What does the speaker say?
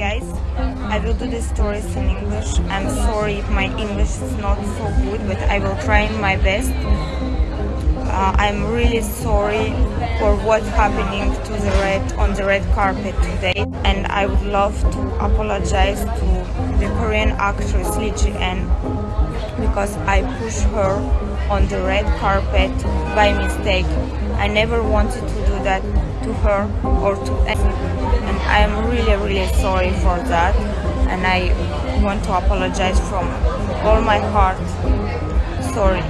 guys, I will do the stories in English. I'm sorry if my English is not so good, but I will try my best. Uh, I'm really sorry for what's happening to the red on the red carpet today, and I would love to apologize to the Korean actress Lee Ji-en because I pushed her on the red carpet by mistake. I never wanted to do that to her or to anyone, and I am really really sorry for that, and I want to apologize from all my heart. Sorry.